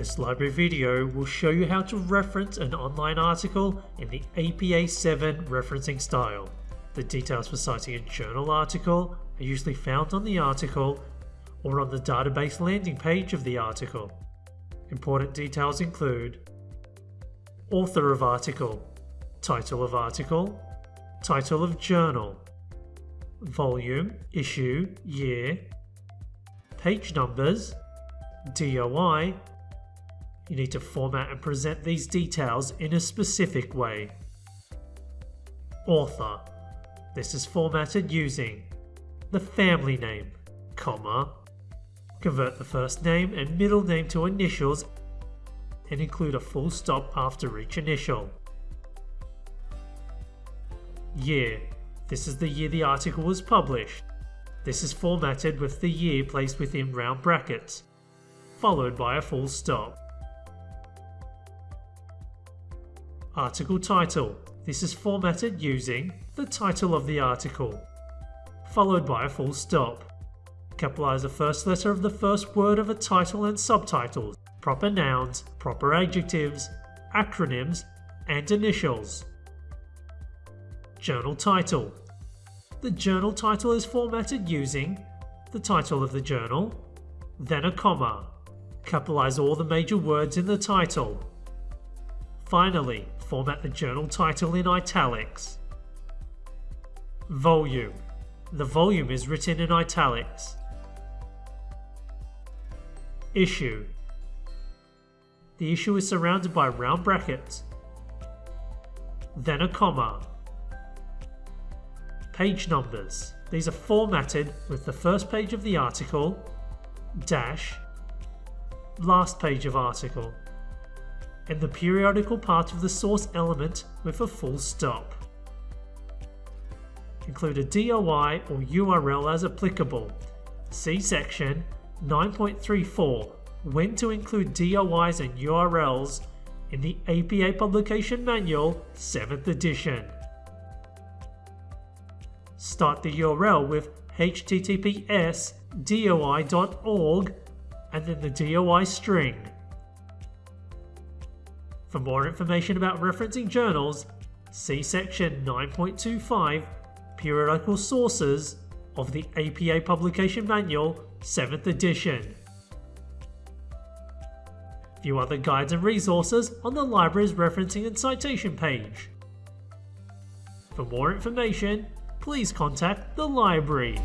This library video will show you how to reference an online article in the APA 7 referencing style. The details for citing a journal article are usually found on the article or on the database landing page of the article. Important details include Author of article, title of article, title of journal, volume, issue, year, page numbers, DOI, you need to format and present these details in a specific way. Author. This is formatted using the family name, comma, convert the first name and middle name to initials and include a full stop after each initial. Year. This is the year the article was published. This is formatted with the year placed within round brackets, followed by a full stop. Article title. This is formatted using the title of the article, followed by a full stop. Capitalize the first letter of the first word of a title and subtitles, proper nouns, proper adjectives, acronyms, and initials. Journal title. The journal title is formatted using the title of the journal, then a comma. Capitalize all the major words in the title. Finally, format the journal title in italics. Volume. The volume is written in italics. Issue. The issue is surrounded by round brackets, then a comma. Page numbers. These are formatted with the first page of the article, dash, last page of article and the periodical part of the source element with a full stop. Include a DOI or URL as applicable. See section 9.34 When to include DOIs and URLs in the APA Publication Manual 7th edition. Start the URL with https doi.org and then the DOI string. For more information about referencing journals, see section 9.25 Periodical Sources of the APA Publication Manual 7th edition. View other guides and resources on the library's referencing and citation page. For more information, please contact the library.